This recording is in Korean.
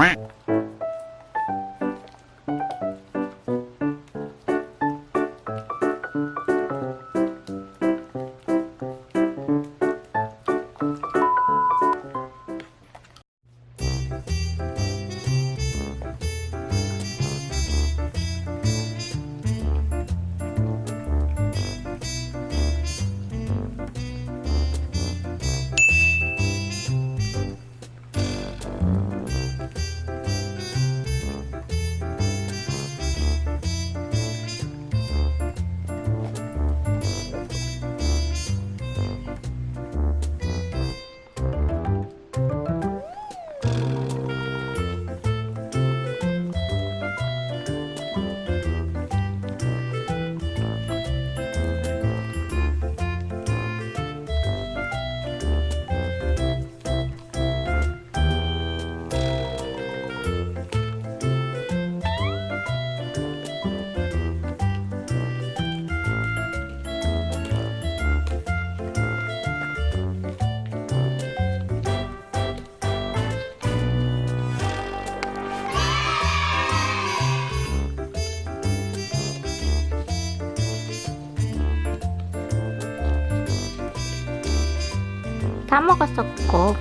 Quack. 다 먹었었고